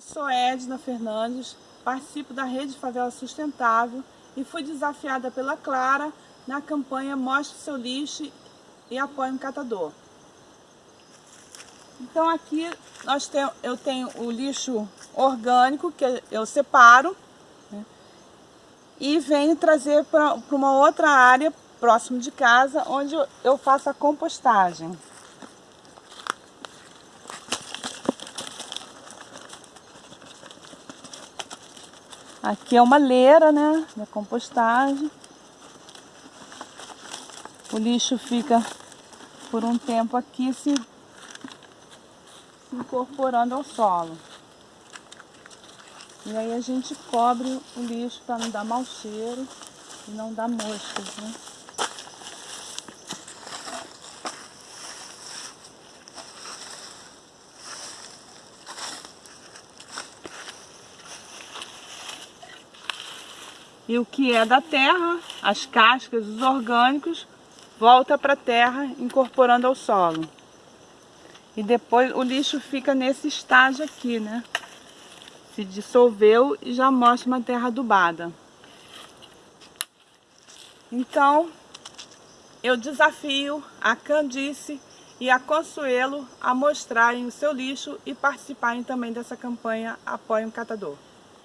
Eu sou Edna Fernandes, participo da Rede Favela Sustentável e fui desafiada pela Clara na campanha Mostre Seu Lixo e Apoie um Catador. Então aqui nós tem, eu tenho o lixo orgânico que eu separo né, e venho trazer para uma outra área próximo de casa onde eu faço a compostagem. Aqui é uma leira, né, da compostagem. O lixo fica por um tempo aqui se, se incorporando ao solo. E aí a gente cobre o lixo para não dar mau cheiro e não dar moscas, né? E o que é da terra, as cascas, os orgânicos, volta para a terra, incorporando ao solo. E depois o lixo fica nesse estágio aqui, né? Se dissolveu e já mostra uma terra adubada. Então, eu desafio a Candice e a Consuelo a mostrarem o seu lixo e participarem também dessa campanha Apoie um Catador.